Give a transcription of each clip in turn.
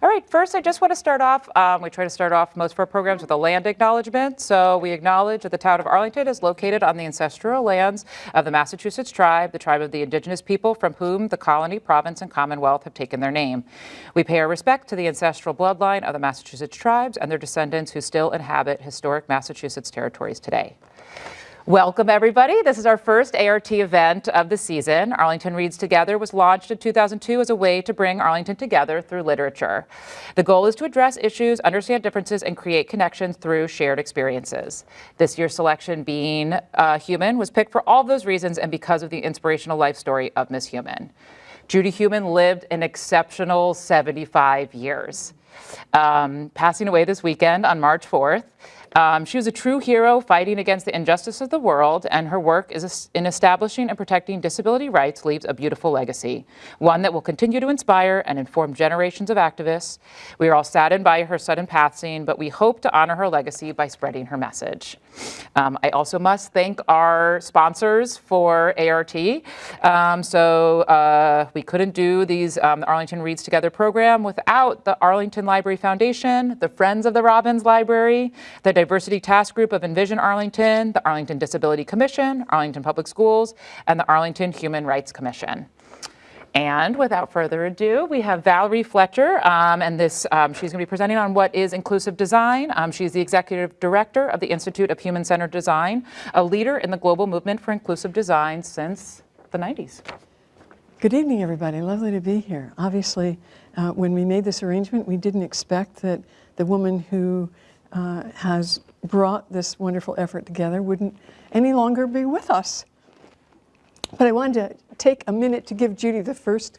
All right, first I just want to start off, um, we try to start off most of our programs with a land acknowledgement. So we acknowledge that the town of Arlington is located on the ancestral lands of the Massachusetts tribe, the tribe of the indigenous people from whom the colony, province, and commonwealth have taken their name. We pay our respect to the ancestral bloodline of the Massachusetts tribes and their descendants who still inhabit historic Massachusetts territories today. Welcome everybody. This is our first ART event of the season. Arlington Reads Together was launched in 2002 as a way to bring Arlington together through literature. The goal is to address issues, understand differences, and create connections through shared experiences. This year's selection, Being uh, Heumann, was picked for all those reasons and because of the inspirational life story of Miss Heumann. Judy Heumann lived an exceptional 75 years, um, passing away this weekend on March 4th. Um, she was a true hero fighting against the injustice of the world, and her work in establishing and protecting disability rights leaves a beautiful legacy, one that will continue to inspire and inform generations of activists. We are all saddened by her sudden passing, but we hope to honor her legacy by spreading her message. Um, I also must thank our sponsors for ART. Um, so uh, we couldn't do these um, Arlington Reads Together program without the Arlington Library Foundation, the Friends of the Robbins Library, the Diversity Task Group of Envision Arlington, the Arlington Disability Commission, Arlington Public Schools, and the Arlington Human Rights Commission. And without further ado, we have Valerie Fletcher, um, and this um, she's going to be presenting on what is inclusive design. Um, she's the executive director of the Institute of Human-Centered Design, a leader in the global movement for inclusive design since the 90s. Good evening, everybody. Lovely to be here. Obviously, uh, when we made this arrangement, we didn't expect that the woman who uh, has brought this wonderful effort together wouldn't any longer be with us. But I wanted to take a minute to give Judy the first,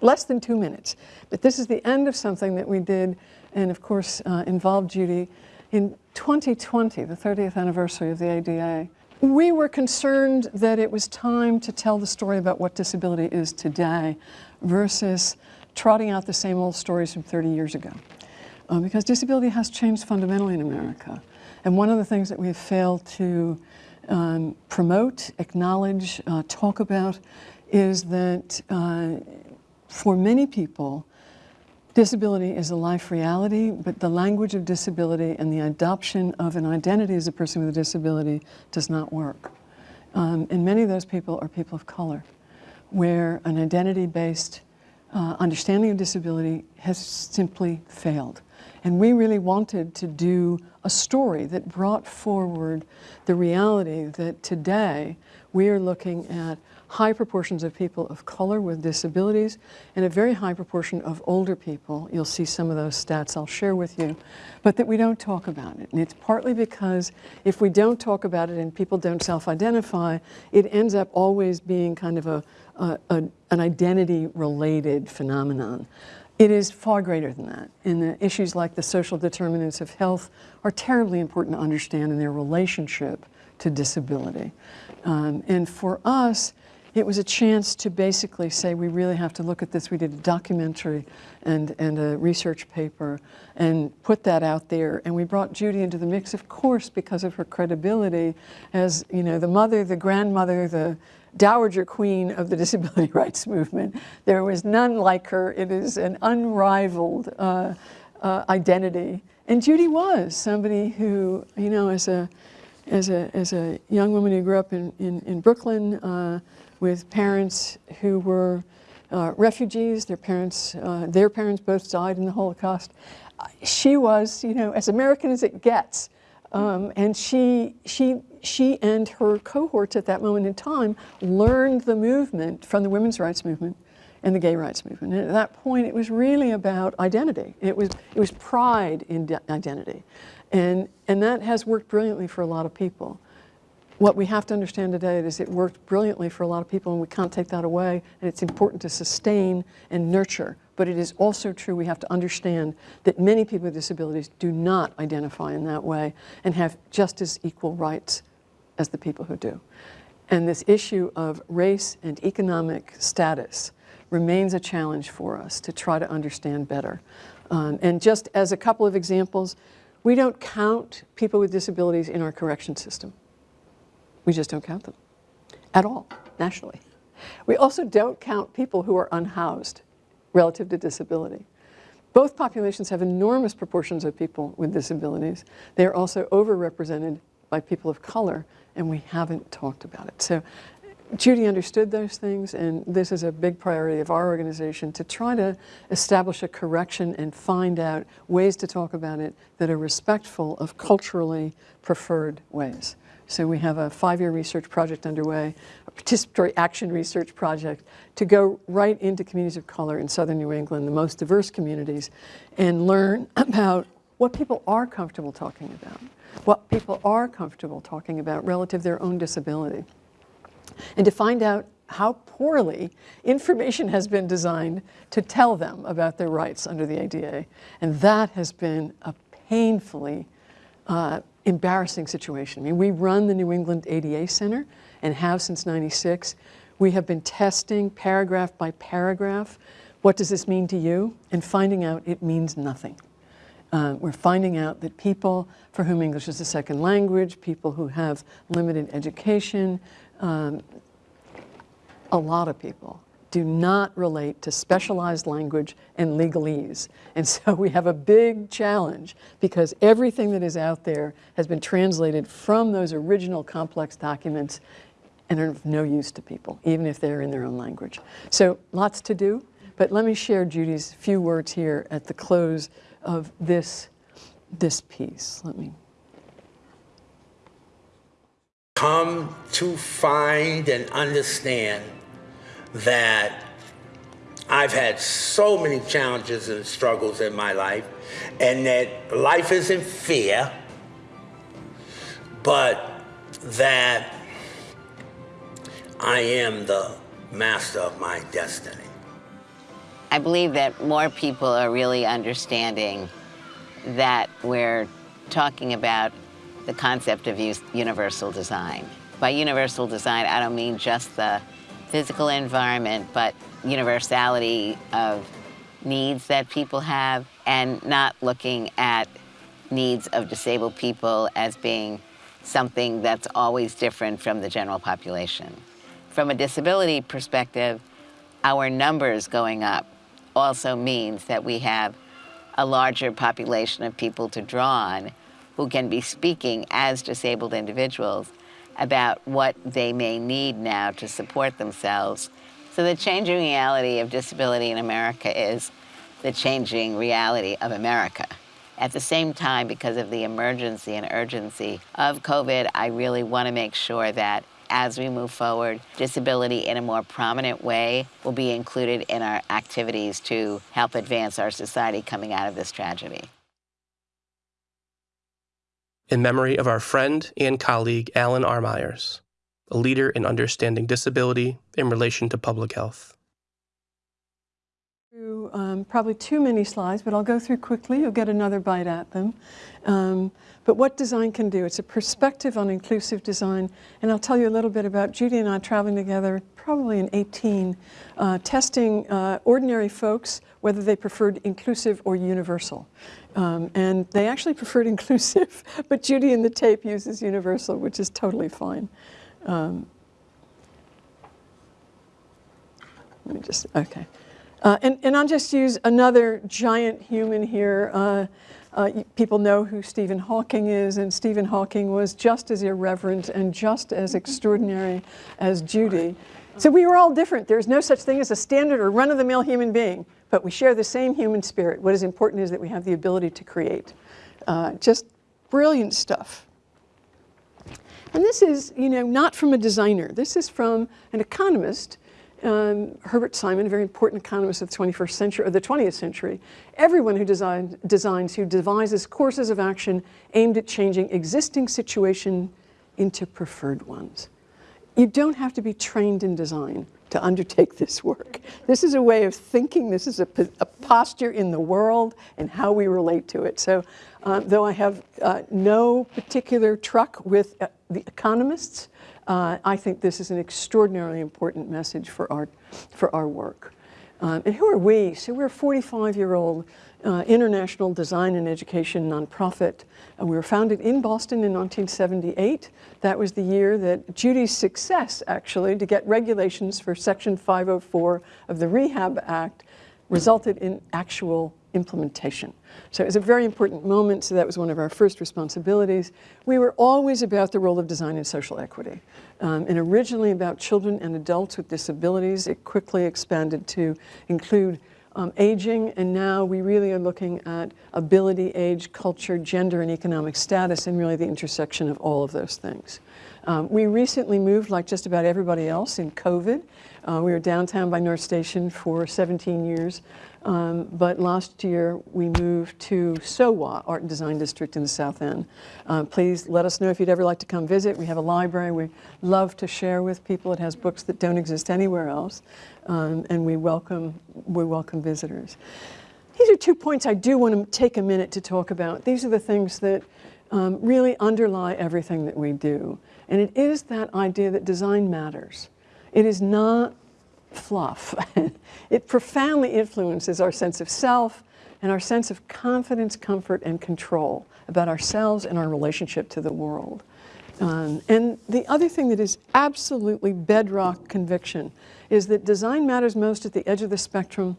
less than two minutes. But this is the end of something that we did and of course uh, involved Judy in 2020, the 30th anniversary of the ADA. We were concerned that it was time to tell the story about what disability is today versus trotting out the same old stories from 30 years ago uh, because disability has changed fundamentally in America. And one of the things that we've failed to um, promote, acknowledge, uh, talk about is that uh, for many people, disability is a life reality, but the language of disability and the adoption of an identity as a person with a disability does not work. Um, and many of those people are people of color, where an identity-based uh, understanding of disability has simply failed. And we really wanted to do a story that brought forward the reality that today we are looking at high proportions of people of color with disabilities and a very high proportion of older people. You'll see some of those stats I'll share with you, but that we don't talk about it. And it's partly because if we don't talk about it and people don't self-identify, it ends up always being kind of a, a, a an identity-related phenomenon. It is far greater than that. And the issues like the social determinants of health are terribly important to understand in their relationship to disability. Um, and for us, it was a chance to basically say we really have to look at this. We did a documentary and, and a research paper and put that out there. And we brought Judy into the mix, of course, because of her credibility as you know the mother, the grandmother, the dowager queen of the disability rights movement. There was none like her. It is an unrivaled uh, uh, identity. And Judy was somebody who, you know, as a, as a, as a young woman who grew up in, in, in Brooklyn uh, with parents who were uh, refugees, their parents, uh, their parents both died in the Holocaust. She was, you know, as American as it gets. Um, and she, she she and her cohorts at that moment in time learned the movement from the women's rights movement and the gay rights movement. And at that point, it was really about identity. It was, it was pride in identity. And, and that has worked brilliantly for a lot of people. What we have to understand today is it worked brilliantly for a lot of people and we can't take that away and it's important to sustain and nurture. But it is also true we have to understand that many people with disabilities do not identify in that way and have just as equal rights as the people who do. And this issue of race and economic status remains a challenge for us to try to understand better. Um, and just as a couple of examples, we don't count people with disabilities in our correction system. We just don't count them at all, nationally. We also don't count people who are unhoused relative to disability. Both populations have enormous proportions of people with disabilities. They are also overrepresented by people of color, and we haven't talked about it. So Judy understood those things, and this is a big priority of our organization to try to establish a correction and find out ways to talk about it that are respectful of culturally preferred ways. So we have a five-year research project underway, participatory action research project to go right into communities of color in southern New England, the most diverse communities, and learn about what people are comfortable talking about, what people are comfortable talking about relative to their own disability and to find out how poorly information has been designed to tell them about their rights under the ADA. And that has been a painfully uh, embarrassing situation. I mean, we run the New England ADA Center and have since 96. We have been testing paragraph by paragraph, what does this mean to you? And finding out it means nothing. Uh, we're finding out that people for whom English is a second language, people who have limited education, um, a lot of people do not relate to specialized language and legalese. And so we have a big challenge because everything that is out there has been translated from those original complex documents and are of no use to people, even if they're in their own language. So lots to do, but let me share Judy's few words here at the close of this, this piece. Let me come to find and understand that I've had so many challenges and struggles in my life, and that life isn't fair, but that I am the master of my destiny. I believe that more people are really understanding that we're talking about the concept of universal design. By universal design, I don't mean just the physical environment, but universality of needs that people have and not looking at needs of disabled people as being something that's always different from the general population. From a disability perspective, our numbers going up also means that we have a larger population of people to draw on who can be speaking as disabled individuals about what they may need now to support themselves. So the changing reality of disability in America is the changing reality of America. At the same time, because of the emergency and urgency of COVID, I really want to make sure that as we move forward, disability in a more prominent way will be included in our activities to help advance our society coming out of this tragedy in memory of our friend and colleague Alan R. Myers, a leader in understanding disability in relation to public health. Um, probably too many slides, but I'll go through quickly. You'll get another bite at them. Um, but what design can do, it's a perspective on inclusive design. And I'll tell you a little bit about Judy and I traveling together, probably in 18, uh, testing uh, ordinary folks, whether they preferred inclusive or universal. Um, and they actually preferred inclusive, but Judy in the tape uses universal, which is totally fine. Um, let me just, okay. Uh, and, and I'll just use another giant human here. Uh, people know who Stephen Hawking is, and Stephen Hawking was just as irreverent and just as extraordinary as Judy. So we were all different. There's no such thing as a standard or run-of-the-mill human being but we share the same human spirit. What is important is that we have the ability to create. Uh, just brilliant stuff. And this is, you know, not from a designer. This is from an economist, um, Herbert Simon, a very important economist of the 21st century, or the 20th century. Everyone who design, designs, who devises courses of action aimed at changing existing situation into preferred ones. You don't have to be trained in design to undertake this work. This is a way of thinking, this is a, a posture in the world and how we relate to it. So uh, though I have uh, no particular truck with uh, the economists, uh, I think this is an extraordinarily important message for our, for our work. Um, and who are we? So we're a 45-year-old uh, international design and education nonprofit. Uh, we were founded in Boston in 1978. That was the year that Judy's success, actually, to get regulations for Section 504 of the Rehab Act resulted in actual implementation. So it was a very important moment, so that was one of our first responsibilities. We were always about the role of design in social equity. Um, and originally about children and adults with disabilities, it quickly expanded to include um, aging, and now we really are looking at ability, age, culture, gender, and economic status, and really the intersection of all of those things. Um, we recently moved, like just about everybody else, in COVID. Uh, we were downtown by North Station for 17 years, um, but last year we moved to SOWA, Art and Design District in the South End. Uh, please let us know if you'd ever like to come visit. We have a library we love to share with people. It has books that don't exist anywhere else, um, and we welcome, we welcome visitors. These are two points I do want to take a minute to talk about. These are the things that um, really underlie everything that we do. And it is that idea that design matters. It is not fluff. it profoundly influences our sense of self and our sense of confidence, comfort, and control about ourselves and our relationship to the world. Um, and the other thing that is absolutely bedrock conviction is that design matters most at the edge of the spectrum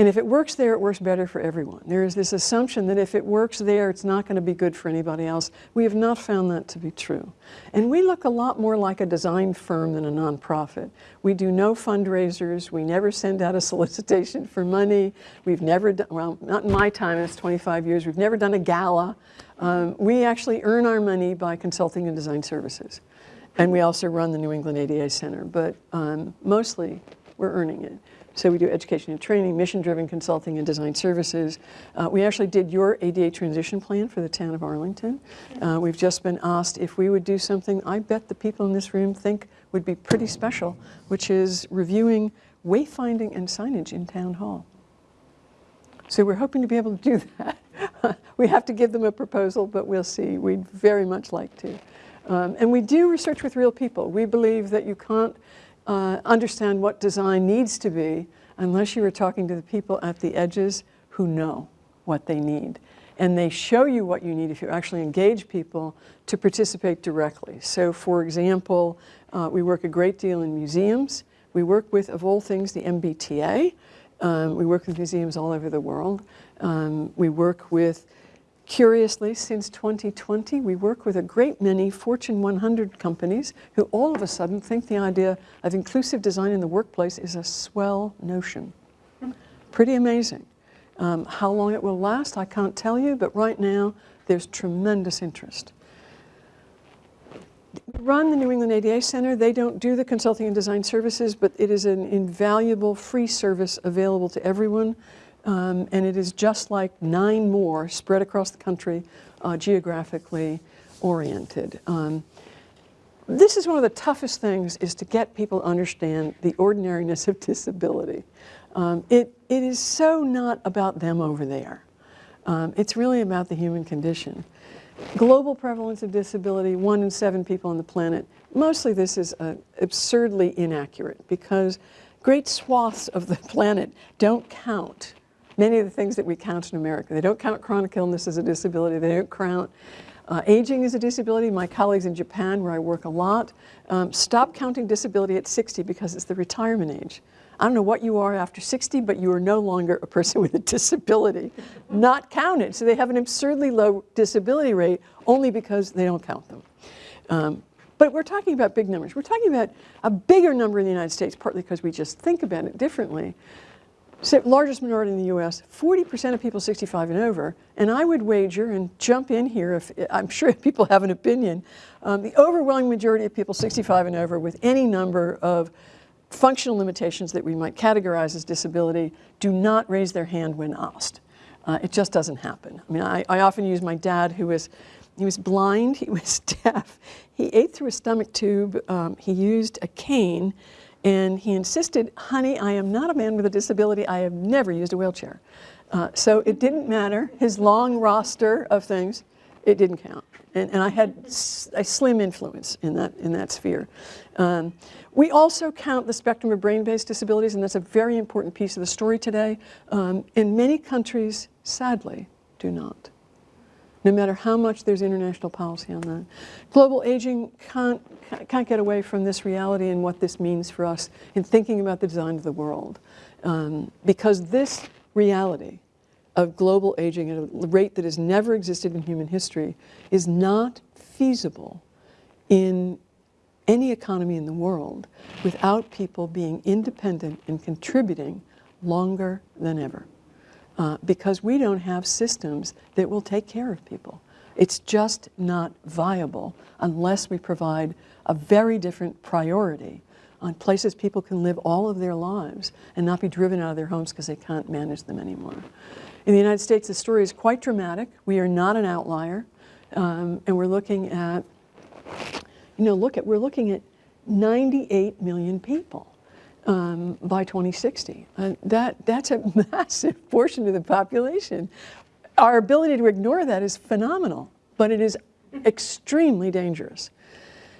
and if it works there, it works better for everyone. There is this assumption that if it works there, it's not going to be good for anybody else. We have not found that to be true. And we look a lot more like a design firm than a nonprofit. We do no fundraisers. We never send out a solicitation for money. We've never done, well, not in my time, it's 25 years, we've never done a gala. Um, we actually earn our money by consulting and design services. And we also run the New England ADA Center, but um, mostly we're earning it. So we do education and training, mission-driven consulting and design services. Uh, we actually did your ADA transition plan for the town of Arlington. Uh, we've just been asked if we would do something I bet the people in this room think would be pretty special, which is reviewing wayfinding and signage in town hall. So we're hoping to be able to do that. we have to give them a proposal, but we'll see. We'd very much like to. Um, and we do research with real people. We believe that you can't uh, understand what design needs to be unless you are talking to the people at the edges who know what they need. And they show you what you need if you actually engage people to participate directly. So for example, uh, we work a great deal in museums. We work with, of all things, the MBTA. Um, we work with museums all over the world. Um, we work with Curiously, since 2020, we work with a great many Fortune 100 companies who all of a sudden think the idea of inclusive design in the workplace is a swell notion. Pretty amazing. Um, how long it will last, I can't tell you, but right now, there's tremendous interest. We run the New England ADA Center. They don't do the consulting and design services, but it is an invaluable free service available to everyone. Um, and it is just like nine more spread across the country, uh, geographically oriented. Um, this is one of the toughest things is to get people to understand the ordinariness of disability. Um, it, it is so not about them over there. Um, it's really about the human condition. Global prevalence of disability, one in seven people on the planet. Mostly this is uh, absurdly inaccurate because great swaths of the planet don't count many of the things that we count in America. They don't count chronic illness as a disability. They don't count uh, aging as a disability. My colleagues in Japan, where I work a lot, um, stop counting disability at 60 because it's the retirement age. I don't know what you are after 60, but you are no longer a person with a disability. Not counted. So they have an absurdly low disability rate only because they don't count them. Um, but we're talking about big numbers. We're talking about a bigger number in the United States, partly because we just think about it differently largest minority in the U.S., 40% of people 65 and over, and I would wager, and jump in here if I'm sure people have an opinion, um, the overwhelming majority of people 65 and over with any number of functional limitations that we might categorize as disability do not raise their hand when asked. Uh, it just doesn't happen. I mean, I, I often use my dad who was, he was blind, he was deaf, he ate through a stomach tube, um, he used a cane, and he insisted, honey, I am not a man with a disability. I have never used a wheelchair. Uh, so it didn't matter. His long roster of things, it didn't count. And, and I had a slim influence in that, in that sphere. Um, we also count the spectrum of brain-based disabilities, and that's a very important piece of the story today. Um, in many countries, sadly, do not no matter how much there's international policy on that. Global aging can't, can't get away from this reality and what this means for us in thinking about the design of the world. Um, because this reality of global aging at a rate that has never existed in human history is not feasible in any economy in the world without people being independent and contributing longer than ever. Uh, because we don't have systems that will take care of people. It's just not viable unless we provide a very different priority on places people can live all of their lives and not be driven out of their homes because they can't manage them anymore. In the United States, the story is quite dramatic. We are not an outlier, um, and we're looking at, you know, look at we're looking at 98 million people um, by 2060. Uh, that that's a massive portion of the population. Our ability to ignore that is phenomenal, but it is extremely dangerous.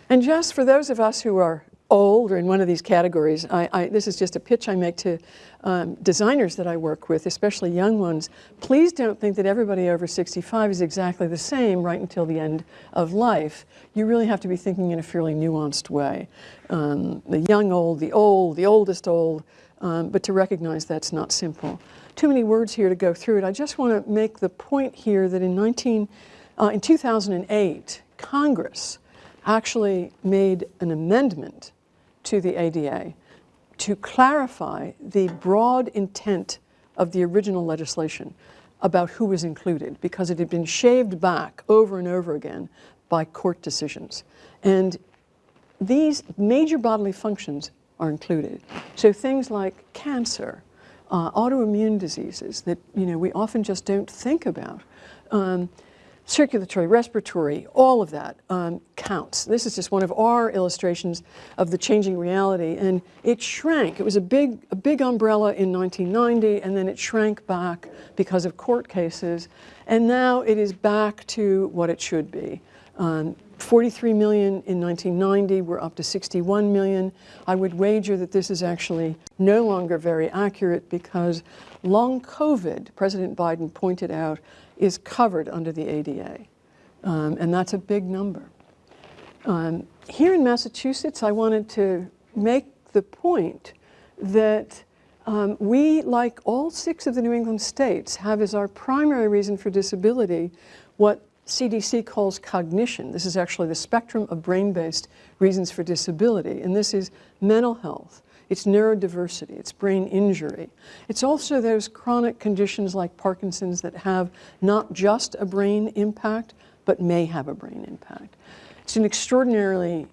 And just for those of us who are old or in one of these categories, I, I, this is just a pitch I make to um, designers that I work with, especially young ones. Please don't think that everybody over 65 is exactly the same right until the end of life. You really have to be thinking in a fairly nuanced way. Um, the young old, the old, the oldest old, um, but to recognize that's not simple. Too many words here to go through it. I just want to make the point here that in 19, uh, in 2008, Congress actually made an amendment to the ADA to clarify the broad intent of the original legislation about who was included because it had been shaved back over and over again by court decisions. And these major bodily functions are included. So things like cancer, uh, autoimmune diseases that you know we often just don't think about. Um, circulatory, respiratory, all of that um, counts. This is just one of our illustrations of the changing reality. And it shrank. It was a big, a big umbrella in 1990, and then it shrank back because of court cases. And now it is back to what it should be. Um, 43 million in 1990, we're up to 61 million. I would wager that this is actually no longer very accurate because long COVID, President Biden pointed out, is covered under the ADA. Um, and that's a big number. Um, here in Massachusetts, I wanted to make the point that um, we, like all six of the New England states, have as our primary reason for disability what CDC calls cognition. This is actually the spectrum of brain-based reasons for disability, and this is mental health, it's neurodiversity, it's brain injury. It's also those chronic conditions like Parkinson's that have not just a brain impact, but may have a brain impact. It's an extraordinarily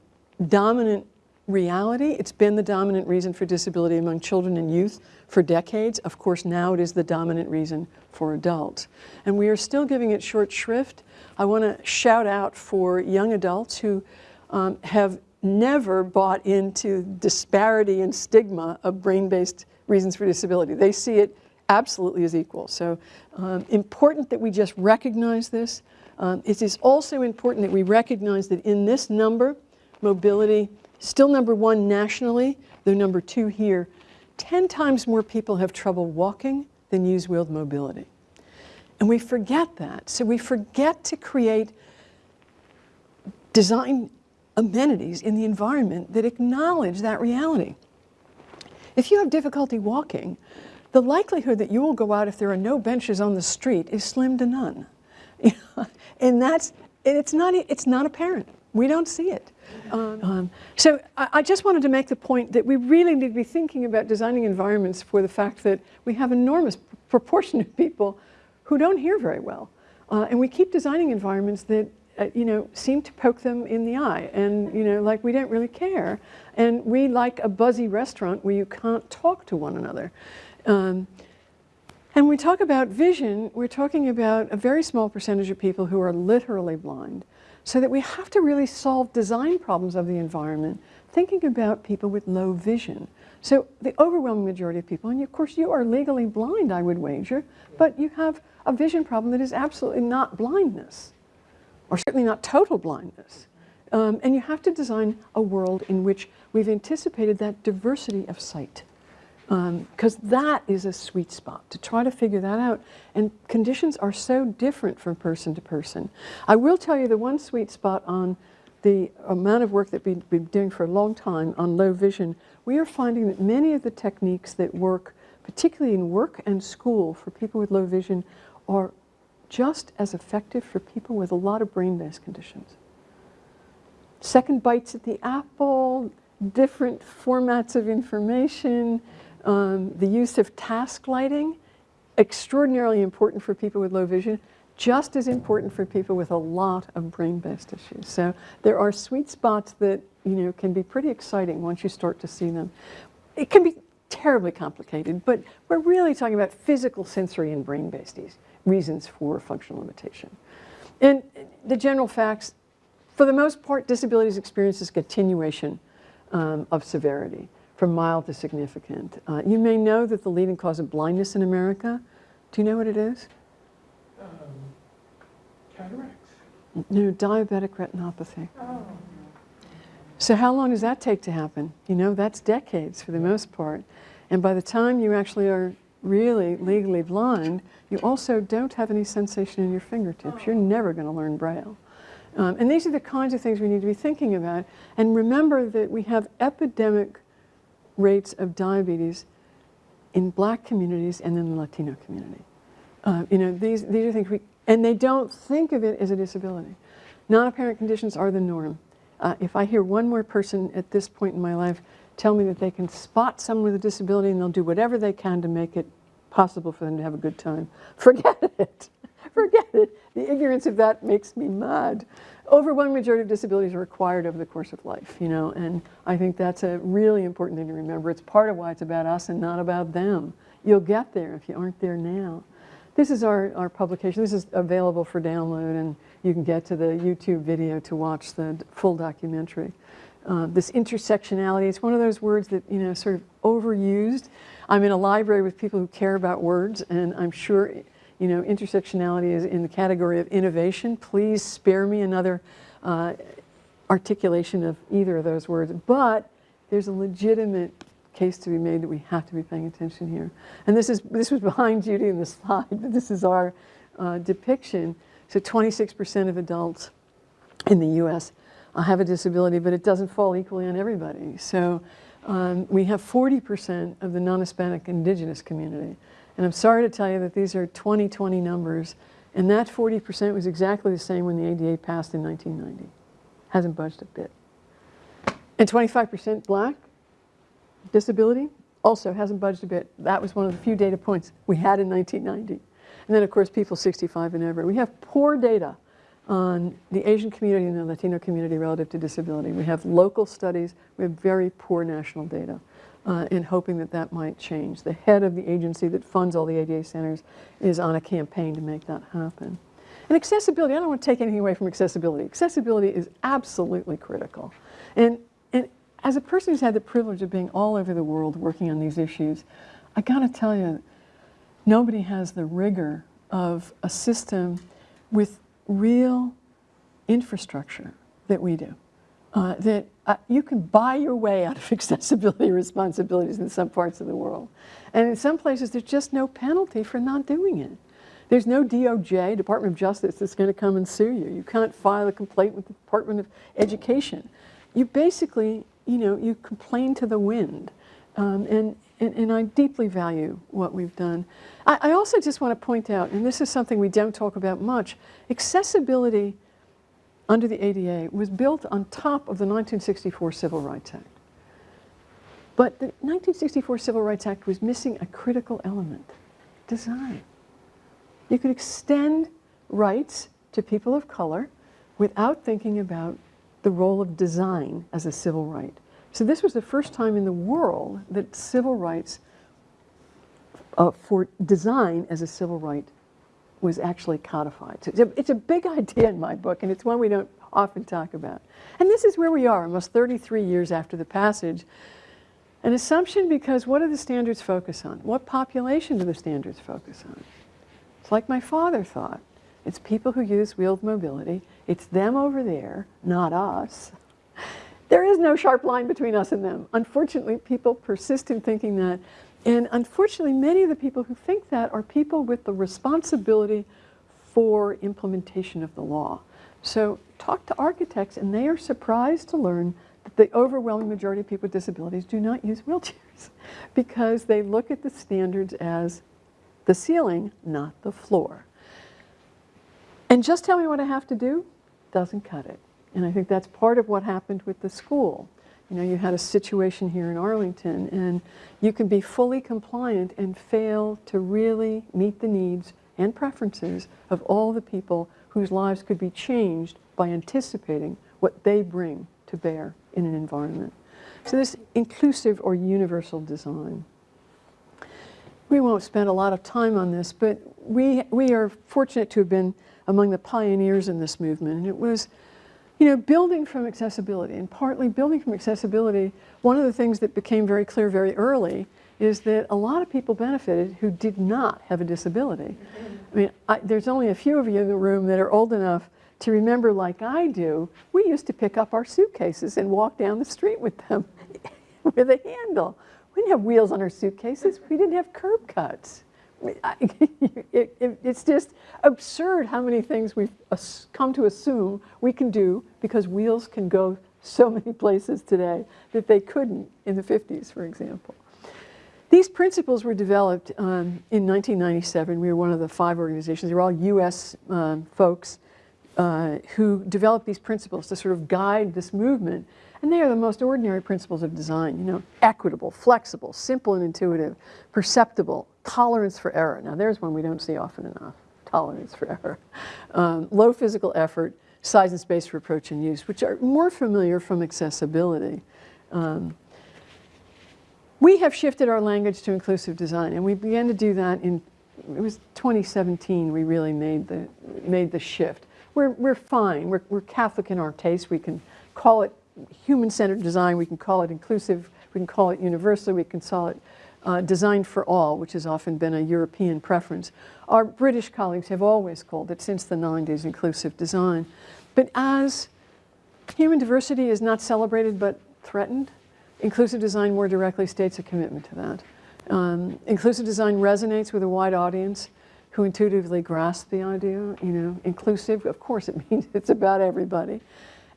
dominant reality. It's been the dominant reason for disability among children and youth for decades. Of course, now it is the dominant reason for adults. And we are still giving it short shrift. I want to shout out for young adults who um, have never bought into disparity and stigma of brain-based reasons for disability. They see it absolutely as equal. So um, important that we just recognize this. Um, it is also important that we recognize that in this number, mobility, still number one nationally, though number two here, 10 times more people have trouble walking than use wheeled mobility. And we forget that. So we forget to create design amenities in the environment that acknowledge that reality. If you have difficulty walking, the likelihood that you will go out if there are no benches on the street is slim to none. and that's, and it's not, it's not apparent. We don't see it. Um, um, so I, I, just wanted to make the point that we really need to be thinking about designing environments for the fact that we have enormous proportion of people who don't hear very well. Uh, and we keep designing environments that uh, you know, seem to poke them in the eye and, you know, like we don't really care. And we like a buzzy restaurant where you can't talk to one another. Um, and we talk about vision, we're talking about a very small percentage of people who are literally blind. So that we have to really solve design problems of the environment, thinking about people with low vision. So the overwhelming majority of people, and of course you are legally blind, I would wager, but you have a vision problem that is absolutely not blindness or certainly not total blindness. Um, and you have to design a world in which we've anticipated that diversity of sight. Because um, that is a sweet spot, to try to figure that out. And conditions are so different from person to person. I will tell you the one sweet spot on the amount of work that we've been doing for a long time on low vision, we are finding that many of the techniques that work particularly in work and school for people with low vision, are just as effective for people with a lot of brain-based conditions. Second bites at the apple, different formats of information, um, the use of task lighting, extraordinarily important for people with low vision, just as important for people with a lot of brain-based issues. So there are sweet spots that you know can be pretty exciting once you start to see them. It can be terribly complicated, but we're really talking about physical, sensory, and brain-based reasons for functional limitation. And the general facts, for the most part, disabilities experience experiences continuation um, of severity from mild to significant. Uh, you may know that the leading cause of blindness in America, do you know what it is? Cataracts. No, diabetic retinopathy. Oh. So how long does that take to happen? You know, that's decades for the most part. And by the time you actually are really legally blind, you also don't have any sensation in your fingertips. You're never going to learn Braille. Um, and these are the kinds of things we need to be thinking about. And remember that we have epidemic rates of diabetes in black communities and in the Latino community. Uh, you know, these, these are things we, and they don't think of it as a disability. Non-apparent conditions are the norm. Uh, if I hear one more person at this point in my life tell me that they can spot someone with a disability and they'll do whatever they can to make it possible for them to have a good time, forget it. forget it. The ignorance of that makes me mad. Overwhelming majority of disabilities are acquired over the course of life, you know, and I think that's a really important thing to remember. It's part of why it's about us and not about them. You'll get there if you aren't there now. This is our, our publication. This is available for download, and you can get to the YouTube video to watch the full documentary. Uh, this intersectionality, it's one of those words that, you know, sort of overused. I'm in a library with people who care about words, and I'm sure, you know, intersectionality is in the category of innovation. Please spare me another uh, articulation of either of those words. But there's a legitimate case to be made that we have to be paying attention here. And this is this was behind Judy in the slide, but this is our uh, depiction. So 26% of adults in the U.S. Uh, have a disability, but it doesn't fall equally on everybody. So um, we have 40% of the non-Hispanic indigenous community. And I'm sorry to tell you that these are 2020 numbers, and that 40% was exactly the same when the ADA passed in 1990. Hasn't budged a bit. And 25% black, disability also hasn't budged a bit. That was one of the few data points we had in 1990. And then, of course, people 65 and over. We have poor data on the Asian community and the Latino community relative to disability. We have local studies. We have very poor national data. Uh, and hoping that that might change. The head of the agency that funds all the ADA centers is on a campaign to make that happen. And accessibility, I don't want to take anything away from accessibility. Accessibility is absolutely critical. And as a person who's had the privilege of being all over the world working on these issues, I got to tell you, nobody has the rigor of a system with real infrastructure that we do. Uh, that uh, you can buy your way out of accessibility responsibilities in some parts of the world. And in some places, there's just no penalty for not doing it. There's no DOJ, Department of Justice, that's going to come and sue you. You can't file a complaint with the Department of Education. You basically you know, you complain to the wind. Um, and, and, and, I deeply value what we've done. I, I also just want to point out, and this is something we don't talk about much, accessibility under the ADA was built on top of the 1964 Civil Rights Act. But the 1964 Civil Rights Act was missing a critical element, design. You could extend rights to people of color without thinking about the role of design as a civil right. So this was the first time in the world that civil rights uh, for design as a civil right was actually codified. So it's, a, it's a big idea in my book, and it's one we don't often talk about. And this is where we are, almost 33 years after the passage. An assumption because what do the standards focus on? What population do the standards focus on? It's like my father thought. It's people who use wheeled mobility. It's them over there, not us. There is no sharp line between us and them. Unfortunately, people persist in thinking that. And unfortunately, many of the people who think that are people with the responsibility for implementation of the law. So talk to architects and they are surprised to learn that the overwhelming majority of people with disabilities do not use wheelchairs because they look at the standards as the ceiling, not the floor. And just tell me what I have to do doesn't cut it. And I think that's part of what happened with the school. You know, you had a situation here in Arlington, and you can be fully compliant and fail to really meet the needs and preferences of all the people whose lives could be changed by anticipating what they bring to bear in an environment. So this inclusive or universal design. We won't spend a lot of time on this, but we, we are fortunate to have been among the pioneers in this movement. And it was, you know, building from accessibility. And partly building from accessibility, one of the things that became very clear very early is that a lot of people benefited who did not have a disability. I mean, I, there's only a few of you in the room that are old enough to remember, like I do, we used to pick up our suitcases and walk down the street with them with a handle. We didn't have wheels on our suitcases. We didn't have curb cuts. It, it, it's just absurd how many things we've come to assume we can do because wheels can go so many places today that they couldn't in the 50s, for example. These principles were developed um, in 1997. We were one of the five organizations. They were all US um, folks uh, who developed these principles to sort of guide this movement. And they are the most ordinary principles of design, you know, equitable, flexible, simple and intuitive, perceptible, tolerance for error. Now there's one we don't see often enough, tolerance for error. Um, low physical effort, size and space for approach and use, which are more familiar from accessibility. Um, we have shifted our language to inclusive design, and we began to do that in, it was 2017 we really made the, made the shift. We're, we're fine, we're, we're Catholic in our taste, we can call it human-centered design, we can call it inclusive, we can call it universal, we can call it uh, design for all, which has often been a European preference. Our British colleagues have always called it, since the 90s, inclusive design. But as human diversity is not celebrated but threatened, inclusive design more directly states a commitment to that. Um, inclusive design resonates with a wide audience who intuitively grasp the idea, you know, inclusive, of course it means it's about everybody.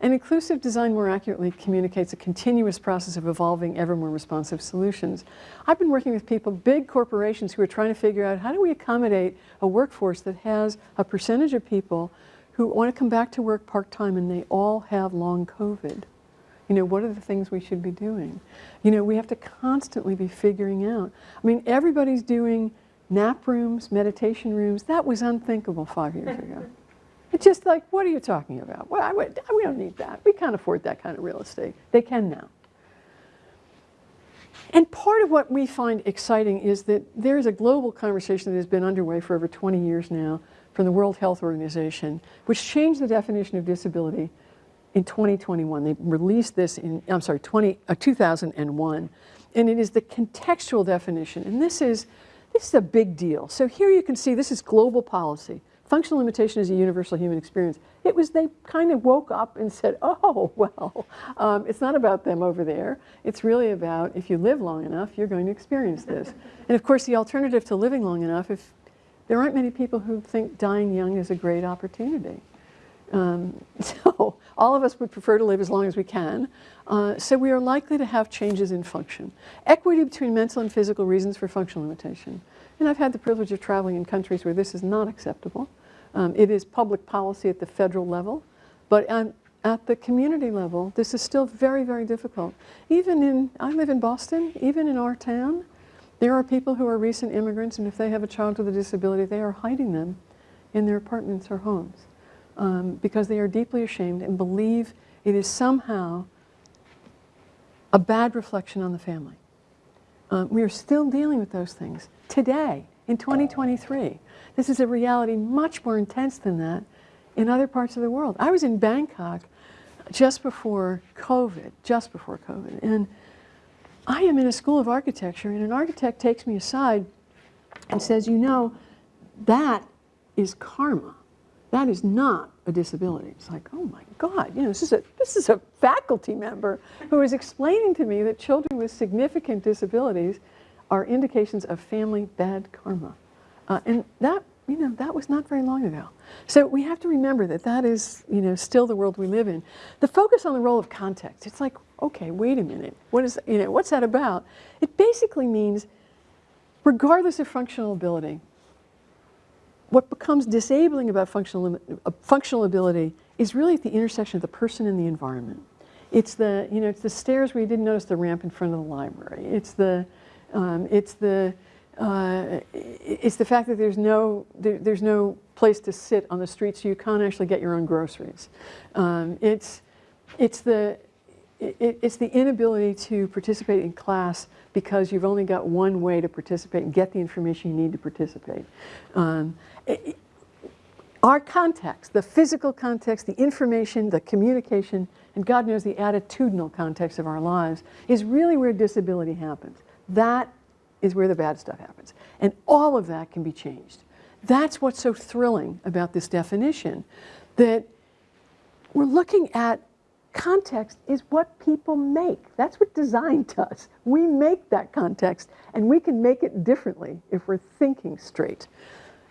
And inclusive design more accurately communicates a continuous process of evolving ever more responsive solutions. I've been working with people, big corporations who are trying to figure out how do we accommodate a workforce that has a percentage of people who want to come back to work part-time and they all have long COVID. You know, what are the things we should be doing? You know, we have to constantly be figuring out. I mean, everybody's doing nap rooms, meditation rooms. That was unthinkable five years ago. It's just like, what are you talking about? Well, I would, we don't need that. We can't afford that kind of real estate. They can now. And part of what we find exciting is that there's a global conversation that has been underway for over 20 years now from the World Health Organization, which changed the definition of disability in 2021. They released this in, I'm sorry, 20, uh, 2001. And it is the contextual definition. And this is, this is a big deal. So here you can see this is global policy. Functional limitation is a universal human experience. It was, they kind of woke up and said, oh, well, um, it's not about them over there. It's really about if you live long enough, you're going to experience this. and of course, the alternative to living long enough, if there aren't many people who think dying young is a great opportunity. Um, so all of us would prefer to live as long as we can. Uh, so we are likely to have changes in function. Equity between mental and physical reasons for functional limitation. And I've had the privilege of traveling in countries where this is not acceptable. Um, it is public policy at the federal level, but at, at the community level, this is still very, very difficult. Even in, I live in Boston, even in our town, there are people who are recent immigrants, and if they have a child with a disability, they are hiding them in their apartments or homes um, because they are deeply ashamed and believe it is somehow a bad reflection on the family. Um, we are still dealing with those things today in 2023. This is a reality much more intense than that in other parts of the world. I was in Bangkok just before COVID, just before COVID, and I am in a school of architecture, and an architect takes me aside and says, you know, that is karma. That is not a disability. It's like, oh my God, you know, this is a, this is a faculty member who is explaining to me that children with significant disabilities are indications of family bad karma. Uh, and that you know, that was not very long ago. So we have to remember that that is, you know, still the world we live in. The focus on the role of context, it's like, okay, wait a minute. What is, you know, what's that about? It basically means, regardless of functional ability, what becomes disabling about functional, uh, functional ability is really at the intersection of the person and the environment. It's the, you know, it's the stairs where you didn't notice the ramp in front of the library. It's the, um, it's the, uh, it's the fact that there's no, there, there's no place to sit on the street so you can't actually get your own groceries. Um, it's, it's, the, it, it's the inability to participate in class because you've only got one way to participate and get the information you need to participate. Um, it, our context, the physical context, the information, the communication, and God knows the attitudinal context of our lives is really where disability happens. That is where the bad stuff happens. And all of that can be changed. That's what's so thrilling about this definition, that we're looking at context is what people make. That's what design does. We make that context, and we can make it differently if we're thinking straight.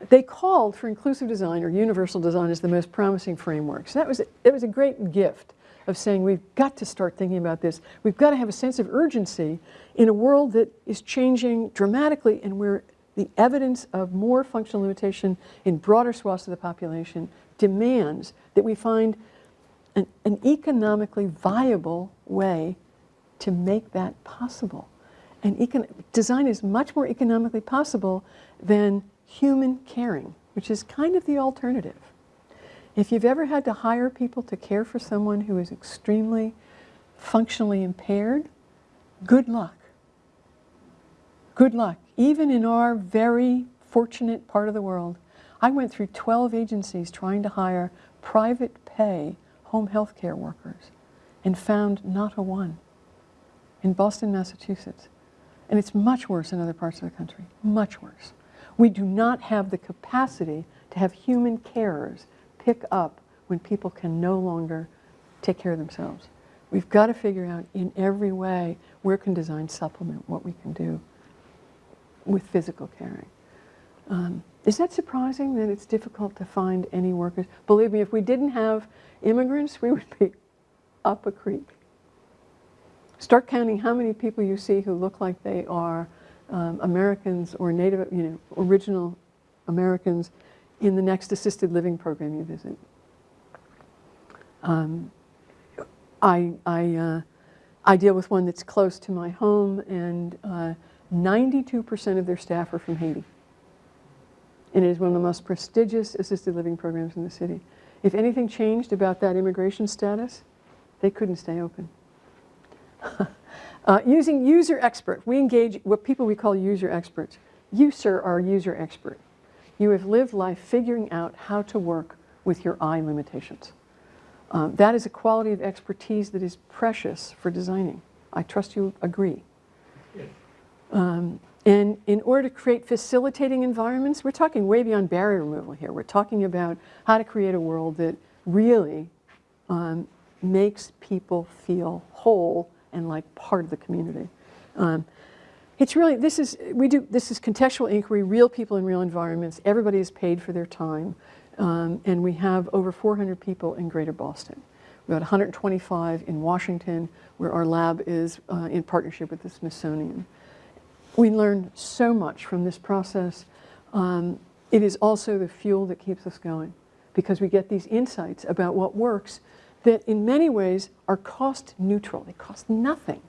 They called for inclusive design or universal design as the most promising framework. So that was, it was a great gift of saying we've got to start thinking about this. We've got to have a sense of urgency in a world that is changing dramatically and where the evidence of more functional limitation in broader swaths of the population demands that we find an, an economically viable way to make that possible. And design is much more economically possible than human caring, which is kind of the alternative. If you've ever had to hire people to care for someone who is extremely functionally impaired, good luck. Good luck. Even in our very fortunate part of the world, I went through 12 agencies trying to hire private pay home health care workers and found not a one in Boston, Massachusetts. And it's much worse in other parts of the country, much worse. We do not have the capacity to have human carers pick up when people can no longer take care of themselves. We've got to figure out in every way where can design supplement what we can do with physical caring. Um, is that surprising that it's difficult to find any workers? Believe me, if we didn't have immigrants, we would be up a creek. Start counting how many people you see who look like they are um, Americans or Native, you know, original Americans in the next assisted living program you visit. Um, I, I, uh, I deal with one that's close to my home, and 92% uh, of their staff are from Haiti. And it is one of the most prestigious assisted living programs in the city. If anything changed about that immigration status, they couldn't stay open. uh, using user expert, we engage what people we call user experts. You, sir, are a user expert. You have lived life figuring out how to work with your eye limitations. Um, that is a quality of expertise that is precious for designing. I trust you agree. Um, and in order to create facilitating environments, we're talking way beyond barrier removal here. We're talking about how to create a world that really um, makes people feel whole and like part of the community. Um, it's really, this is, we do, this is contextual inquiry, real people in real environments. Everybody is paid for their time. Um, and we have over 400 people in Greater Boston. We've got 125 in Washington, where our lab is uh, in partnership with the Smithsonian. We learn so much from this process. Um, it is also the fuel that keeps us going because we get these insights about what works that in many ways are cost neutral. They cost nothing.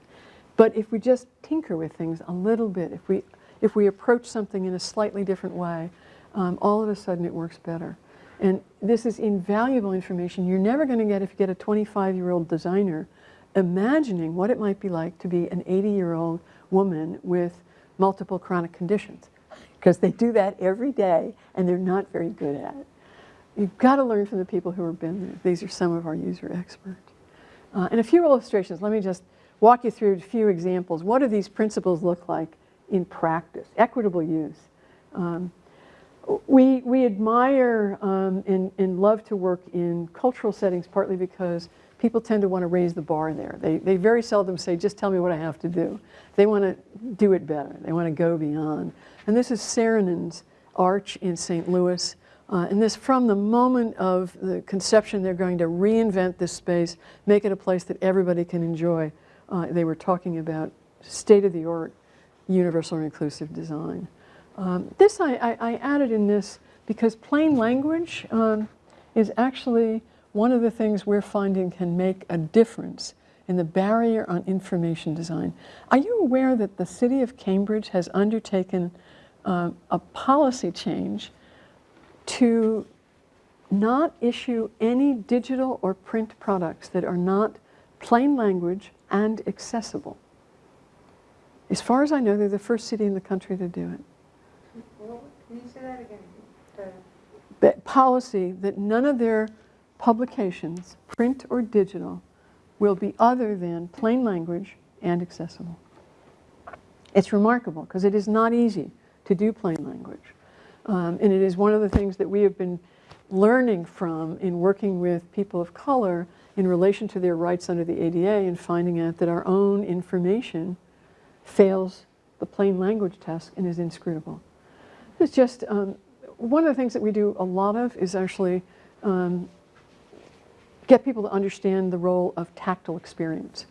But if we just tinker with things a little bit, if we, if we approach something in a slightly different way, um, all of a sudden it works better. And this is invaluable information you're never going to get if you get a 25-year-old designer imagining what it might be like to be an 80-year-old woman with multiple chronic conditions because they do that every day and they're not very good at it. You've got to learn from the people who have been there. These are some of our user experts. Uh, and a few illustrations. Let me just walk you through a few examples. What do these principles look like in practice? Equitable use. Um, we, we admire um, and, and love to work in cultural settings partly because people tend to want to raise the bar there. They, they very seldom say, just tell me what I have to do. They want to do it better. They want to go beyond. And this is Saarinen's arch in St. Louis. Uh, and this, from the moment of the conception, they're going to reinvent this space, make it a place that everybody can enjoy. Uh, they were talking about state-of-the-art universal and inclusive design. Um, this I, I, I added in this because plain language um, is actually one of the things we're finding can make a difference in the barrier on information design. Are you aware that the city of Cambridge has undertaken um, a policy change to not issue any digital or print products that are not plain language and accessible? As far as I know, they're the first city in the country to do it. Can you say that again? Policy that none of their publications, print or digital, will be other than plain language and accessible. It's remarkable because it is not easy to do plain language. Um, and it is one of the things that we have been learning from in working with people of color in relation to their rights under the ADA and finding out that our own information fails the plain language test and is inscrutable. It's just um, one of the things that we do a lot of is actually um, get people to understand the role of tactile experience.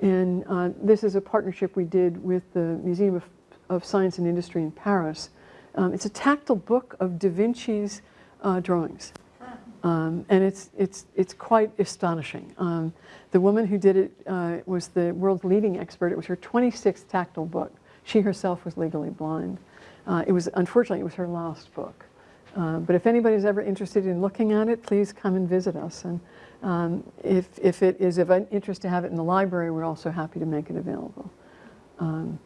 And uh, this is a partnership we did with the Museum of, of Science and Industry in Paris. Um, it's a tactile book of Da Vinci's uh, drawings. Um, and it's, it's, it's quite astonishing. Um, the woman who did it uh, was the world's leading expert. It was her 26th tactile book. She herself was legally blind. Uh, it was, unfortunately, it was her last book. Uh, but if anybody's ever interested in looking at it, please come and visit us. And um, if, if it is of interest to have it in the library, we're also happy to make it available. Um,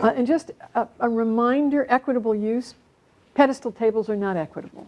uh, and just a, a reminder, equitable use, pedestal tables are not equitable.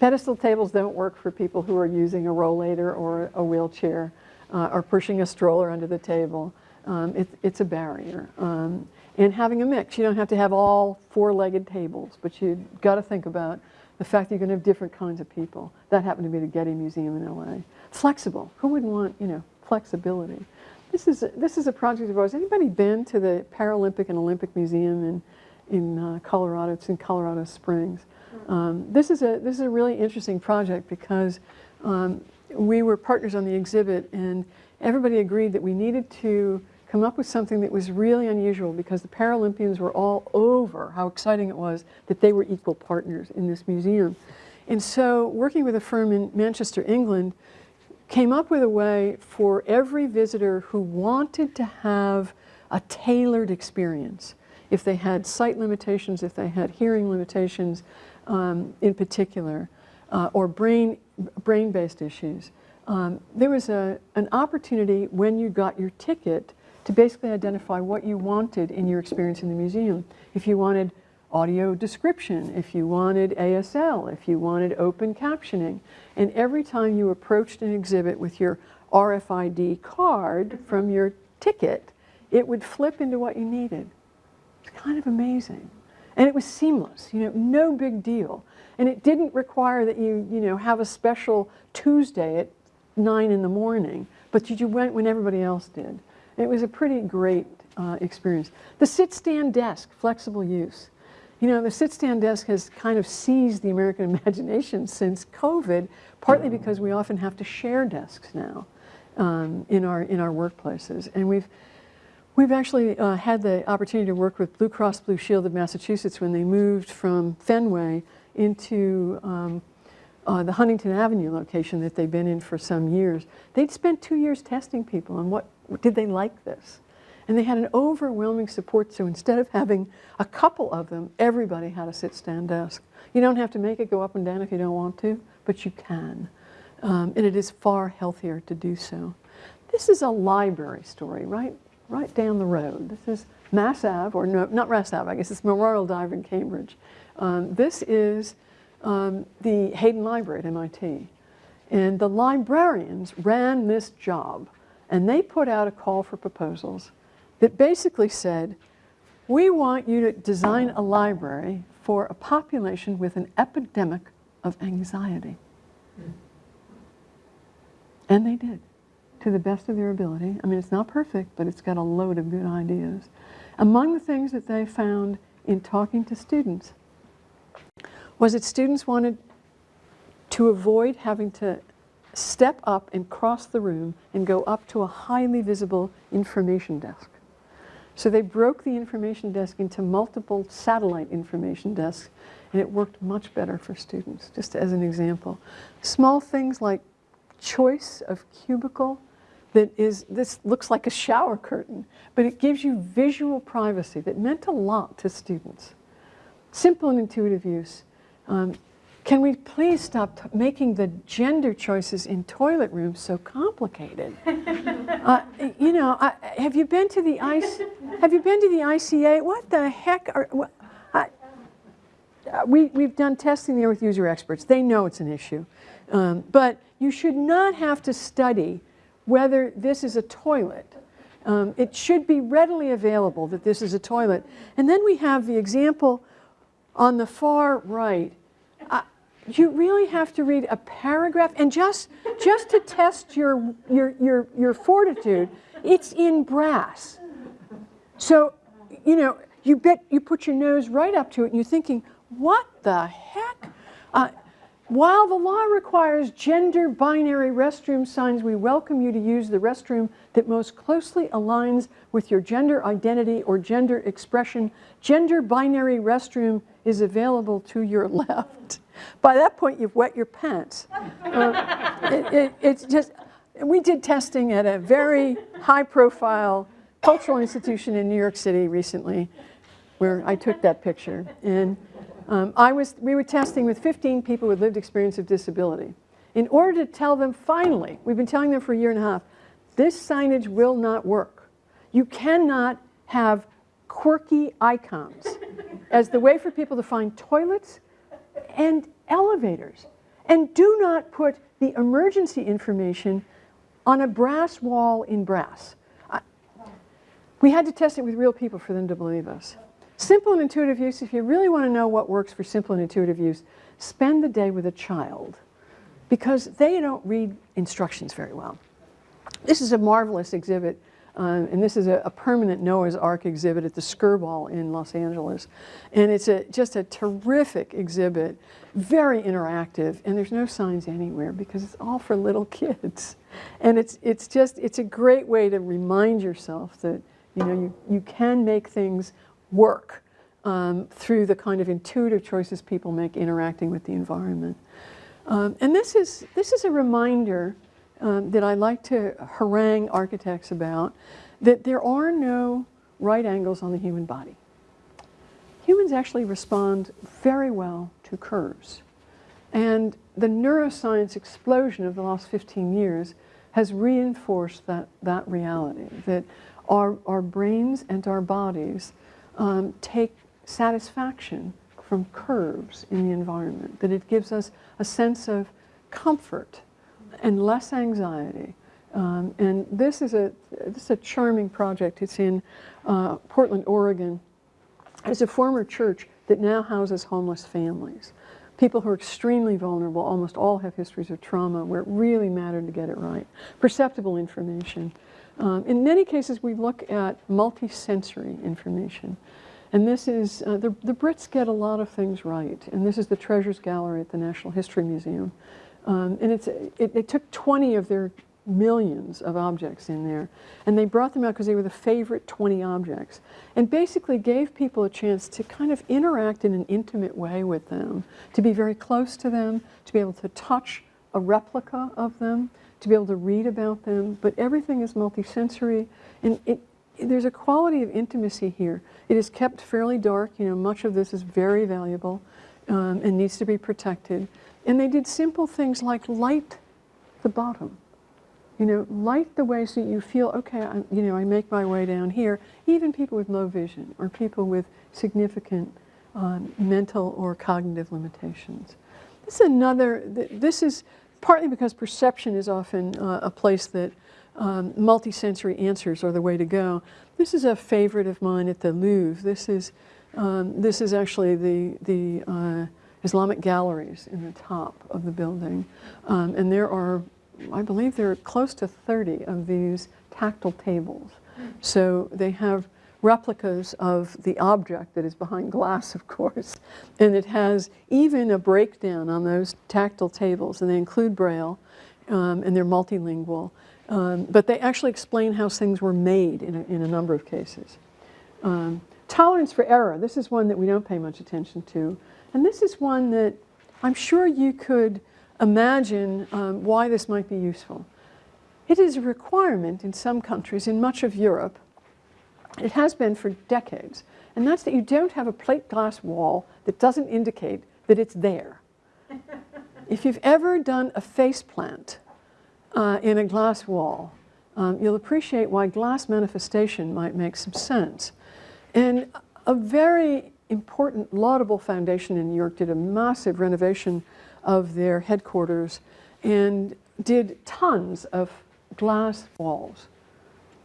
Pedestal tables don't work for people who are using a rollator or a wheelchair uh, or pushing a stroller under the table. Um, it, it's a barrier. Um, and having a mix, you don't have to have all four-legged tables, but you've got to think about the fact that you're going to have different kinds of people. That happened to be the Getty Museum in LA. Flexible. Who wouldn't want, you know, flexibility? This is, this is a project of ours. Anybody been to the Paralympic and Olympic Museum in, in uh, Colorado? It's in Colorado Springs. Um, this, is a, this is a really interesting project because um, we were partners on the exhibit and everybody agreed that we needed to come up with something that was really unusual because the Paralympians were all over how exciting it was that they were equal partners in this museum. And so working with a firm in Manchester, England, came up with a way for every visitor who wanted to have a tailored experience. If they had sight limitations, if they had hearing limitations um, in particular, uh, or brain, brain-based issues, um, there was a, an opportunity when you got your ticket to basically identify what you wanted in your experience in the museum. If you wanted audio description, if you wanted ASL, if you wanted open captioning. And every time you approached an exhibit with your RFID card from your ticket, it would flip into what you needed. It's kind of amazing. And it was seamless, you know, no big deal. And it didn't require that you, you know, have a special Tuesday at nine in the morning, but you went when everybody else did. It was a pretty great uh, experience. The sit-stand desk, flexible use. You know, the sit-stand desk has kind of seized the American imagination since COVID, partly because we often have to share desks now um, in, our, in our workplaces. And we've, we've actually uh, had the opportunity to work with Blue Cross Blue Shield of Massachusetts when they moved from Fenway into um, uh, the Huntington Avenue location that they've been in for some years. They'd spent two years testing people on what, did they like this? And they had an overwhelming support, so instead of having a couple of them, everybody had a sit-stand desk. You don't have to make it go up and down if you don't want to, but you can. Um, and it is far healthier to do so. This is a library story, right, right down the road. This is Mass Ave, or no, not Mass Ave, I guess it's Memorial Drive in Cambridge. Um, this is um, the Hayden Library at MIT. And the librarians ran this job, and they put out a call for proposals that basically said, we want you to design a library for a population with an epidemic of anxiety. And they did, to the best of their ability. I mean, it's not perfect, but it's got a load of good ideas. Among the things that they found in talking to students was that students wanted to avoid having to step up and cross the room and go up to a highly visible information desk. So they broke the information desk into multiple satellite information desks, and it worked much better for students, just as an example. Small things like choice of cubicle that is, this looks like a shower curtain, but it gives you visual privacy that meant a lot to students. Simple and intuitive use. Um, can we please stop t- making the gender choices in toilet rooms so complicated? uh, you know, I, have you been to the ice? Have you been to the ICA? What the heck are? What, I, uh, we, we've done testing there with user experts. They know it's an issue. Um, but you should not have to study whether this is a toilet. Um, it should be readily available that this is a toilet. And then we have the example on the far right. Uh, you really have to read a paragraph, and just, just to test your, your, your, your fortitude, it's in brass. So, you know, you, bet, you put your nose right up to it, and you're thinking, what the heck? Uh, while the law requires gender binary restroom signs, we welcome you to use the restroom that most closely aligns with your gender identity or gender expression. Gender binary restroom is available to your left. By that point, you've wet your pants. Uh, it, it, it's just, we did testing at a very high profile cultural institution in New York City recently where I took that picture. And um, I was, we were testing with 15 people with lived experience of disability. In order to tell them finally, we've been telling them for a year and a half, this signage will not work. You cannot have quirky icons as the way for people to find toilets and elevators. And do not put the emergency information on a brass wall in brass. I, we had to test it with real people for them to believe us. Simple and intuitive use, if you really want to know what works for simple and intuitive use, spend the day with a child because they don't read instructions very well. This is a marvelous exhibit, uh, and this is a, a, permanent Noah's Ark exhibit at the Skirball in Los Angeles. And it's a, just a terrific exhibit, very interactive, and there's no signs anywhere because it's all for little kids. And it's, it's just, it's a great way to remind yourself that, you know, you, you can make things work um, through the kind of intuitive choices people make interacting with the environment. Um, and this is, this is a reminder um, that I like to harangue architects about, that there are no right angles on the human body. Humans actually respond very well to curves. And the neuroscience explosion of the last 15 years has reinforced that, that reality, that our, our brains and our bodies um, take satisfaction from curves in the environment, that it gives us a sense of comfort and less anxiety. Um, and this is, a, this is a charming project. It's in uh, Portland, Oregon. It's a former church that now houses homeless families. People who are extremely vulnerable, almost all have histories of trauma where it really mattered to get it right. Perceptible information. Um, in many cases, we look at multisensory information. And this is, uh, the, the Brits get a lot of things right. And this is the Treasures Gallery at the Natural History Museum. Um, and it's, it, it, took 20 of their millions of objects in there. And they brought them out because they were the favorite 20 objects. And basically gave people a chance to kind of interact in an intimate way with them, to be very close to them, to be able to touch a replica of them, to be able to read about them. But everything is multisensory. And it, there's a quality of intimacy here. It is kept fairly dark. You know, much of this is very valuable um, and needs to be protected. And they did simple things like light the bottom. You know, light the way so you feel, okay, I, you know, I make my way down here. Even people with low vision or people with significant um, mental or cognitive limitations. This is another, this is partly because perception is often uh, a place that um, multisensory answers are the way to go. This is a favorite of mine at the Louvre. This is, um, this is actually the, the uh, Islamic galleries in the top of the building. Um, and there are, I believe there are close to 30 of these tactile tables. So they have replicas of the object that is behind glass, of course. And it has even a breakdown on those tactile tables, and they include Braille, um, and they're multilingual. Um, but they actually explain how things were made in a, in a number of cases. Um, tolerance for error, this is one that we don't pay much attention to. And this is one that I'm sure you could imagine um, why this might be useful. It is a requirement in some countries, in much of Europe, it has been for decades, and that's that you don't have a plate glass wall that doesn't indicate that it's there. if you've ever done a face plant uh, in a glass wall, um, you'll appreciate why glass manifestation might make some sense. And a very important, laudable foundation in New York did a massive renovation of their headquarters and did tons of glass walls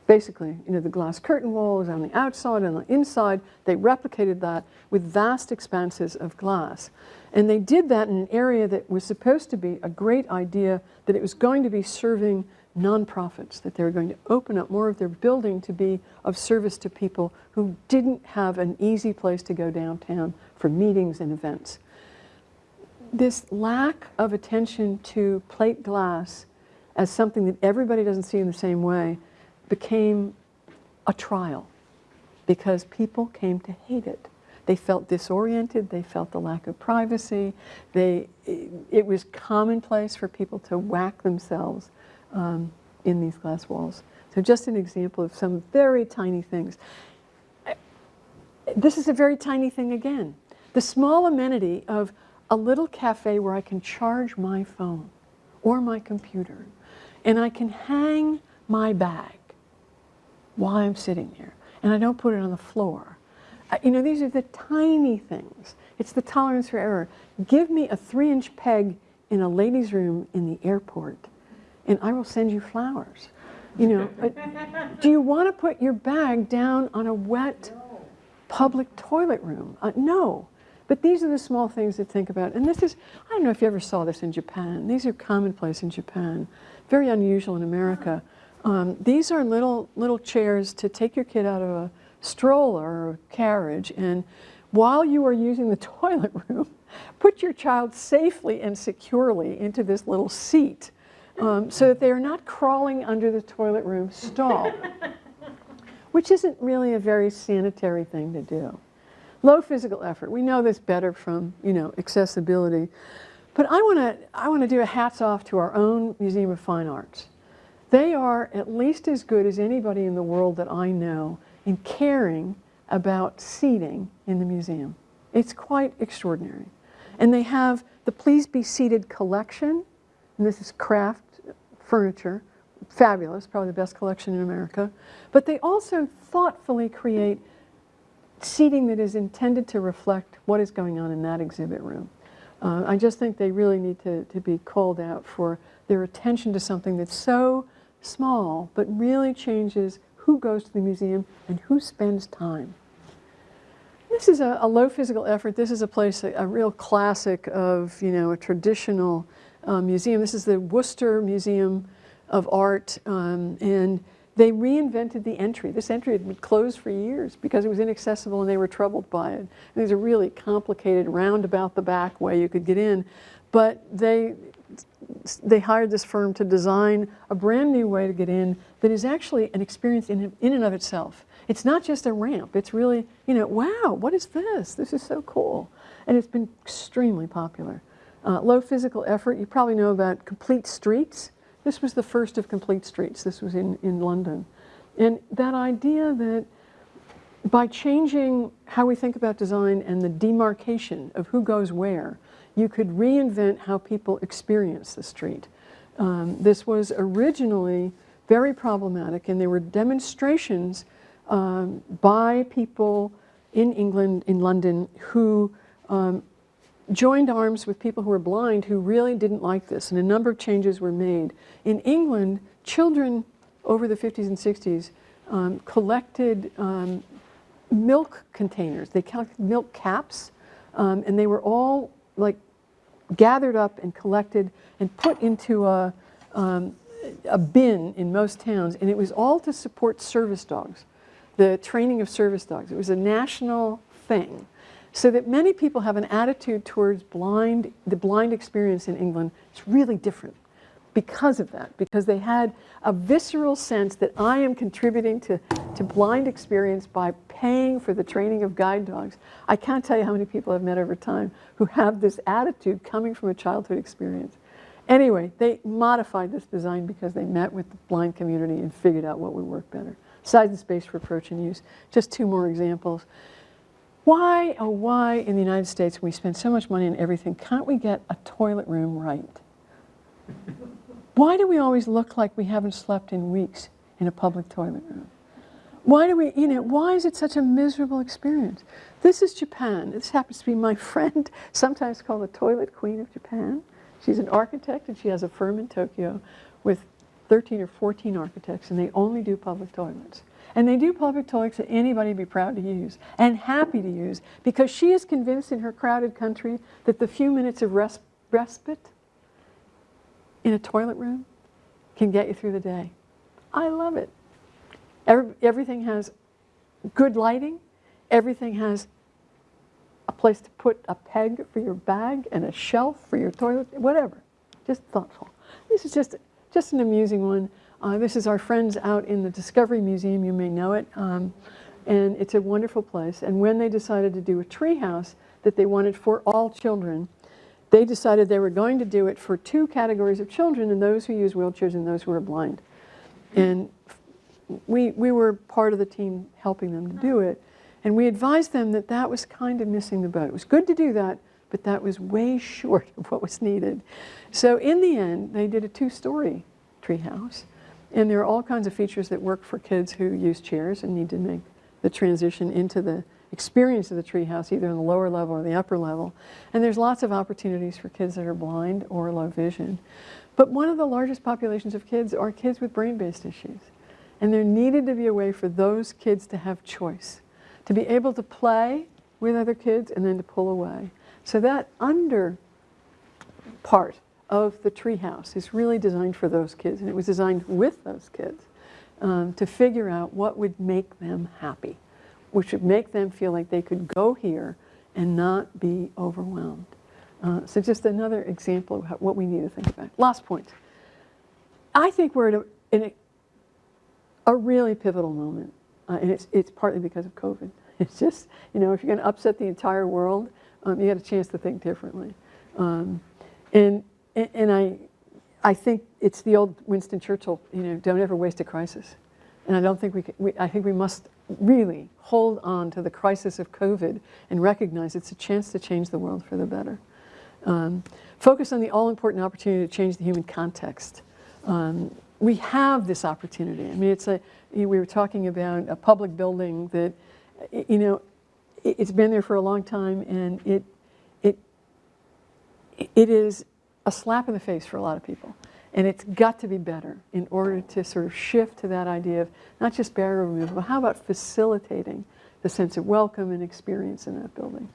basically, you know, the glass curtain walls on the outside and the inside, they replicated that with vast expanses of glass. And they did that in an area that was supposed to be a great idea, that it was going to be serving nonprofits, that they were going to open up more of their building to be of service to people who didn't have an easy place to go downtown for meetings and events. This lack of attention to plate glass as something that everybody doesn't see in the same way became a trial because people came to hate it. They felt disoriented, they felt the lack of privacy, they, it was commonplace for people to whack themselves um, in these glass walls. So just an example of some very tiny things. This is a very tiny thing again. The small amenity of a little cafe where I can charge my phone or my computer and I can hang my bag while I'm sitting here. And I don't put it on the floor. Uh, you know, these are the tiny things. It's the tolerance for error. Give me a three inch peg in a ladies' room in the airport, and I will send you flowers. You know, do you want to put your bag down on a wet public toilet room? Uh, no. But these are the small things to think about. And this is, I don't know if you ever saw this in Japan. These are commonplace in Japan, very unusual in America. Um, these are little, little chairs to take your kid out of a stroller or a carriage and while you are using the toilet room, put your child safely and securely into this little seat um, so that they are not crawling under the toilet room stall, which isn't really a very sanitary thing to do. Low physical effort. We know this better from, you know, accessibility. But I want to I want to do a hats off to our own Museum of Fine Arts. They are at least as good as anybody in the world that I know in caring about seating in the museum. It's quite extraordinary. And they have the Please Be Seated collection, and this is craft furniture, fabulous, probably the best collection in America. But they also thoughtfully create seating that is intended to reflect what is going on in that exhibit room. Uh, I just think they really need to, to be called out for their attention to something that's so small, but really changes who goes to the museum and who spends time. This is a, a low physical effort. This is a place, a, a, real classic of, you know, a traditional uh, museum. This is the Worcester Museum of Art, um, and they reinvented the entry. This entry had been closed for years because it was inaccessible and they were troubled by it. And there's a really complicated roundabout the back way you could get in, but they they hired this firm to design a brand new way to get in that is actually an experience in, in and of itself. It's not just a ramp. It's really, you know, wow, what is this? This is so cool. And it's been extremely popular. Uh, low physical effort, you probably know about Complete Streets. This was the first of Complete Streets. This was in, in London. And that idea that by changing how we think about design and the demarcation of who goes where, you could reinvent how people experience the street. Um, this was originally very problematic, and there were demonstrations um, by people in England, in London, who um, joined arms with people who were blind who really didn't like this, and a number of changes were made. In England, children over the 50s and 60s um, collected um, milk containers. They collected milk caps, um, and they were all like gathered up and collected and put into a, um, a bin in most towns, and it was all to support service dogs the training of service dogs. It was a national thing. So that many people have an attitude towards blind, the blind experience in England It's really different because of that, because they had a visceral sense that I am contributing to, to blind experience by paying for the training of guide dogs. I can't tell you how many people I've met over time who have this attitude coming from a childhood experience. Anyway, they modified this design because they met with the blind community and figured out what would work better. Size and space for approach and use. Just two more examples. Why, oh why in the United States, we spend so much money on everything, can't we get a toilet room right? Why do we always look like we haven't slept in weeks in a public toilet room? Why do we, you know, why is it such a miserable experience? This is Japan. This happens to be my friend, sometimes called the toilet queen of Japan. She's an architect and she has a firm in Tokyo with 13 or 14 architects and they only do public toilets. And they do public toilets that anybody would be proud to use and happy to use because she is convinced in her crowded country that the few minutes of res respite in a toilet room can get you through the day. I love it. Every, everything has good lighting. Everything has a place to put a peg for your bag and a shelf for your toilet, whatever. Just thoughtful. This is just, just an amusing one. Uh, this is our friends out in the Discovery Museum. You may know it. Um, and it's a wonderful place. And when they decided to do a treehouse that they wanted for all children, they decided they were going to do it for two categories of children, and those who use wheelchairs and those who are blind. And we, we were part of the team helping them to do it. And we advised them that that was kind of missing the boat. It was good to do that, but that was way short of what was needed. So in the end, they did a two-story treehouse. And there are all kinds of features that work for kids who use chairs and need to make the transition into the experience of the treehouse, either in the lower level or the upper level. And there's lots of opportunities for kids that are blind or low vision. But one of the largest populations of kids are kids with brain-based issues. And there needed to be a way for those kids to have choice, to be able to play with other kids and then to pull away. So that under part of the treehouse is really designed for those kids, and it was designed with those kids um, to figure out what would make them happy which would make them feel like they could go here and not be overwhelmed. Uh, so just another example of what we need to think about. Last point. I think we're at a, in a, a really pivotal moment, uh, and it's, it's partly because of COVID. It's just, you know, if you're going to upset the entire world, um, you got a chance to think differently. Um, and, and, and I, I think it's the old Winston Churchill, you know, don't ever waste a crisis. And I don't think we, can, we I think we must really hold on to the crisis of COVID and recognize it's a chance to change the world for the better. Um, focus on the all-important opportunity to change the human context. Um, we have this opportunity. I mean, it's a, we were talking about a public building that, you know, it's been there for a long time and it, it, it is a slap in the face for a lot of people. And it's got to be better in order to sort of shift to that idea of not just barrier removal, but how about facilitating the sense of welcome and experience in that building.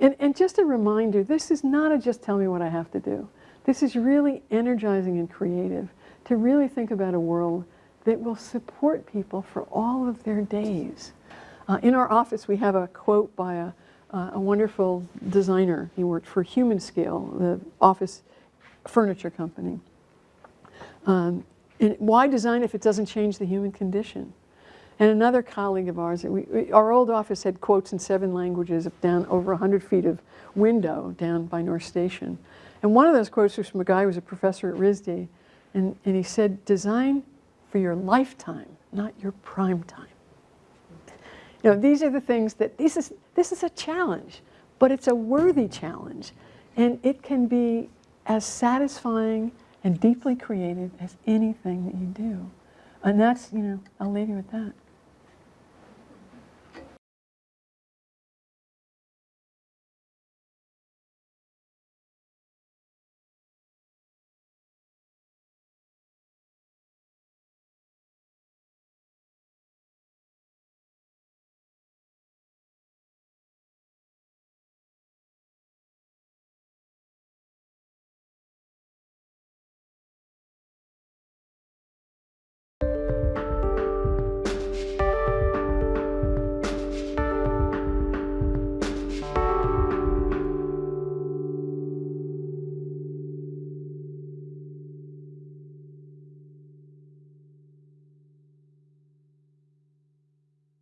And, and just a reminder, this is not a just tell me what I have to do. This is really energizing and creative to really think about a world that will support people for all of their days. Uh, in our office, we have a quote by a, uh, a wonderful designer. He worked for Humanscale, the office furniture company. Um, and why design if it doesn't change the human condition? And another colleague of ours, we, we, our old office had quotes in seven languages down over 100 feet of window down by North Station. And one of those quotes was from a guy who was a professor at RISD. And, and he said, design for your lifetime, not your prime time. You know, these are the things that, this is, this is a challenge, but it's a worthy challenge. And it can be as satisfying and deeply creative as anything that you do. And that's, you know, I'll leave you with that.